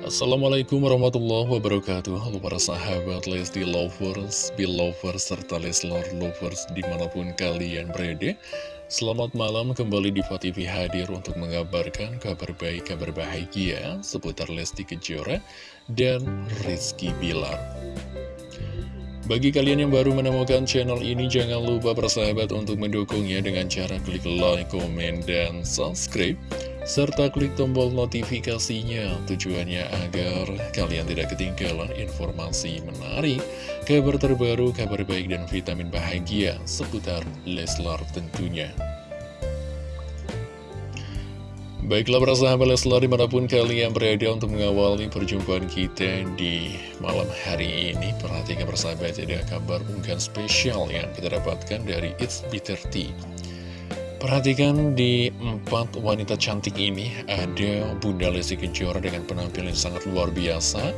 Assalamualaikum warahmatullahi wabarakatuh. Halo para sahabat Lesti Lovers, Belovers, serta Leslar Lovers di mana pun kalian berada. Selamat malam kembali di TV hadir untuk mengabarkan kabar baik, kabar bahagia seputar Lesti Kejora dan Rizky Bilar. Bagi kalian yang baru menemukan channel ini, jangan lupa bersahabat untuk mendukungnya dengan cara klik like, komen, dan subscribe serta klik tombol notifikasinya tujuannya agar kalian tidak ketinggalan informasi menarik, kabar terbaru, kabar baik dan vitamin bahagia seputar Leslar tentunya. Baiklah para sahabat Leslar di mana pun kalian berada untuk mengawali perjumpaan kita di malam hari ini Perhatikan persahabat ada kabar unggahan spesial yang kita dapatkan dari It's Bitter Tea Perhatikan di empat wanita cantik ini ada Bunda Lesti Kejora dengan penampilan sangat luar biasa.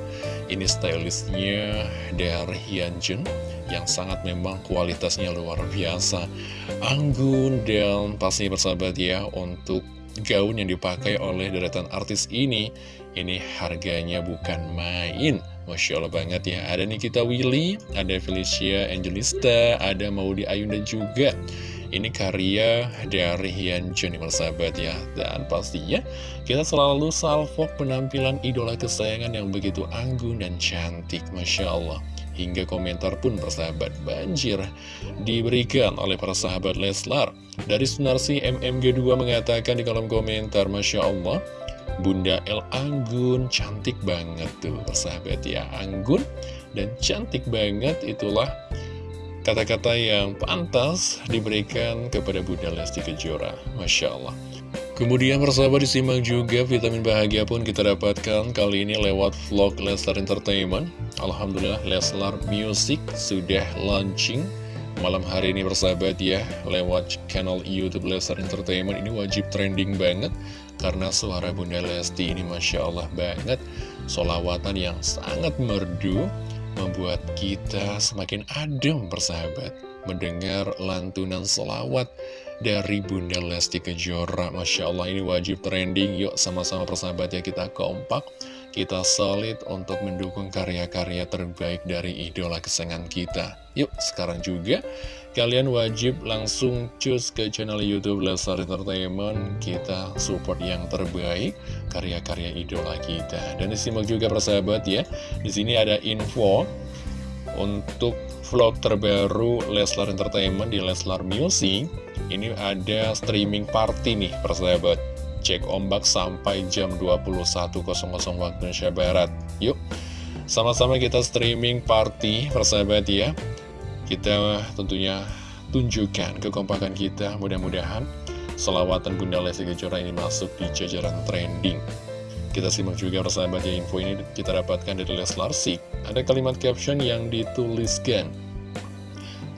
Ini stylistnya dari Hyunjin yang sangat memang kualitasnya luar biasa. Anggun dan pasti bersahabat ya untuk gaun yang dipakai oleh deretan artis ini. Ini harganya bukan main. Masya Allah banget ya. Ada Nikita Willy, ada Felicia Angelista, ada Maudi Ayunda juga. Ini karya dari Hyun Jun sahabat ya. Dan pastinya kita selalu salvo penampilan idola kesayangan yang begitu anggun dan cantik Masya Allah. Hingga komentar pun persahabat banjir diberikan oleh para sahabat Leslar. Dari Sunarsi MMG2 mengatakan di kolom komentar Masya Allah Bunda El Anggun cantik banget tuh persahabat ya. Anggun dan cantik banget itulah kata-kata yang pantas diberikan kepada Bunda Lesti Kejora. Masya Allah. Kemudian persahabat disimak juga vitamin bahagia pun kita dapatkan kali ini lewat vlog Leslar Entertainment. Alhamdulillah Leslar Music sudah launching malam hari ini persahabat ya lewat channel Youtube Leslar Entertainment ini wajib trending banget karena suara Bunda Lesti ini Masya Allah banget solawatan yang sangat merdu membuat kita semakin adem persahabat. Mendengar lantunan selawat dari Bunda Lesti Kejora. Masya Allah ini wajib trending. Yuk sama-sama persahabat ya kita kompak kita solid untuk mendukung karya-karya terbaik dari idola kesenangan kita. Yuk sekarang juga kalian wajib langsung cus ke channel youtube Lesar Entertainment. Kita support yang terbaik karya-karya idola kita. Dan disimak juga persahabat ya. Di sini ada info untuk vlog terbaru Leslar Entertainment di Leslar Music. Ini ada streaming party nih persahabat Cek ombak sampai jam 21.00 waktu Indonesia Barat Yuk sama-sama kita streaming party persahabat ya Kita tentunya tunjukkan kekompakan kita mudah-mudahan Selawatan Bunda Lesti Kejora ini masuk di jajaran trending kita simak juga persahabat ya info ini kita dapatkan dari Leslar Sik. Ada kalimat caption yang dituliskan.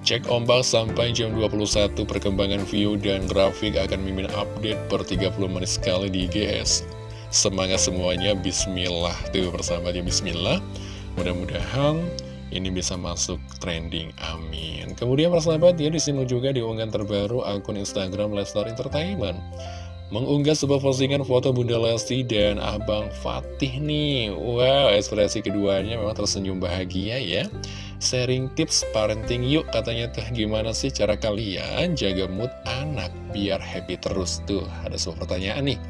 Cek ombak sampai jam 21 perkembangan view dan grafik akan mimin update per 30 menit sekali di IGS. Semangat semuanya, bismillah. Tuh persahabat ya, bismillah. Mudah-mudahan ini bisa masuk trending, amin. Kemudian persahabat ya disimak juga di unggahan terbaru akun Instagram Leslar Entertainment mengunggah sebuah postingan foto Bunda Lesti dan Abang Fatih nih. Wow, ekspresi keduanya memang tersenyum bahagia ya. Sharing tips parenting yuk katanya tuh gimana sih cara kalian jaga mood anak biar happy terus tuh. Ada sebuah pertanyaan nih.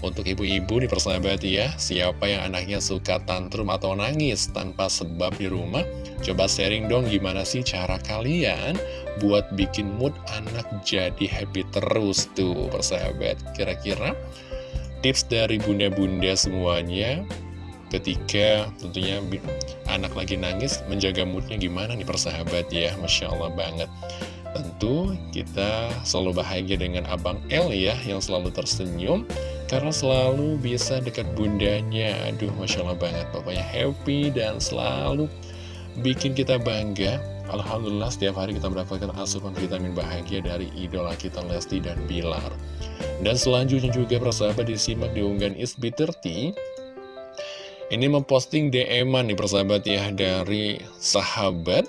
Untuk ibu-ibu nih persahabat ya, siapa yang anaknya suka tantrum atau nangis tanpa sebab di rumah? Coba sharing dong gimana sih cara kalian buat bikin mood anak jadi happy terus tuh persahabat. Kira-kira tips dari bunda-bunda semuanya ketika tentunya anak lagi nangis menjaga moodnya gimana nih persahabat ya, Masya Allah banget. Tentu kita selalu bahagia dengan Abang L ya yang selalu tersenyum karena selalu bisa dekat bundanya. Aduh Masya Allah banget. Pokoknya happy dan selalu bikin kita bangga. Alhamdulillah setiap hari kita mendapatkan asupan vitamin bahagia dari idola kita Lesti dan Bilar. Dan selanjutnya juga persahabat disimak di unggahan Isbi30 Ini memposting DM-an nih persahabat ya dari sahabat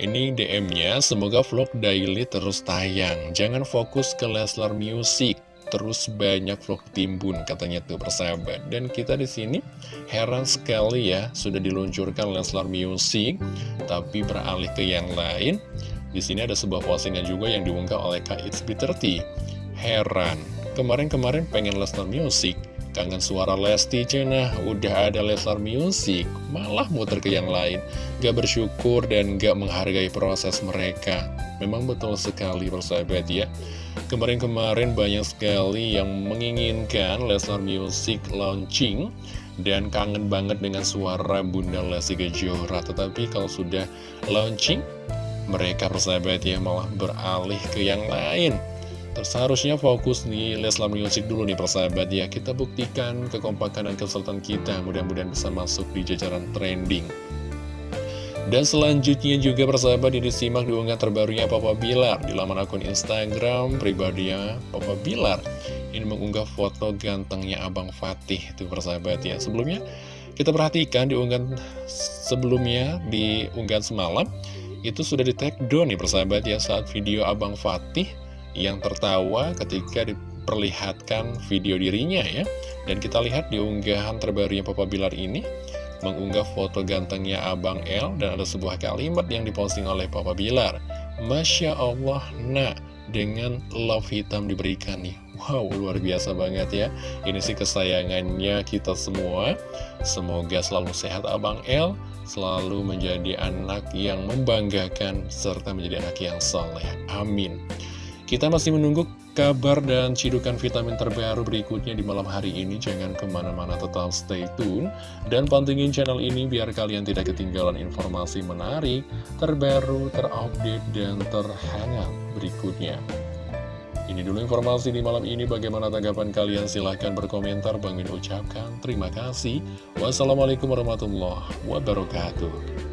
ini DM-nya, semoga vlog daily terus tayang. Jangan fokus ke Leslar Music. terus banyak vlog timbun katanya tuh persahabat. Dan kita di sini heran sekali ya, sudah diluncurkan Leslar Music, tapi beralih ke yang lain. Di sini ada sebuah postingan juga yang diunggah oleh KXB30. Heran, kemarin-kemarin pengen Leslar Music, Kangen suara Lesti Cina, udah ada Leslar Music, malah muter ke yang lain. Gak bersyukur dan gak menghargai proses mereka. Memang betul sekali persahabat ya. Kemarin-kemarin banyak sekali yang menginginkan Leslar Music launching dan kangen banget dengan suara Bunda Lesti Kejora. Tetapi kalau sudah launching, mereka persahabat ya malah beralih ke yang lain. Seharusnya fokus di Leslar Music dulu nih persahabat ya. Kita buktikan kekompakan dan kesultan kita Mudah-mudahan bisa masuk di jajaran trending. Dan selanjutnya juga persahabat ini simak diunggah terbarunya Papa Bilar Di laman akun Instagram pribadinya Papa Bilar. Ini mengunggah foto gantengnya Abang Fatih Itu persahabat ya. Sebelumnya kita perhatikan diunggahan sebelumnya di unggahan semalam. Itu sudah di take down nih persahabat ya Saat video Abang Fatih yang tertawa ketika diperlihatkan video dirinya ya. Dan kita lihat di unggahan terbarunya Papa Bilar ini, mengunggah foto gantengnya Abang L dan ada sebuah kalimat yang diposting oleh Papa Bilar. Masya Allah, nak, dengan love hitam diberikan nih. Wow, luar biasa banget ya. Ini sih kesayangannya kita semua. Semoga selalu sehat Abang L, selalu menjadi anak yang membanggakan, serta menjadi anak yang soleh. Amin. Kita masih menunggu kabar dan cidukan vitamin terbaru berikutnya di malam hari ini. Jangan ke mana-mana tetap stay tune. Dan pantengin channel ini biar kalian tidak ketinggalan informasi menarik, terbaru, terupdate, dan terhangat berikutnya. Ini dulu informasi di malam ini. Bagaimana tanggapan kalian? Silahkan berkomentar. Bang Min ucapkan terima kasih. Wassalamualaikum warahmatullahi wabarakatuh.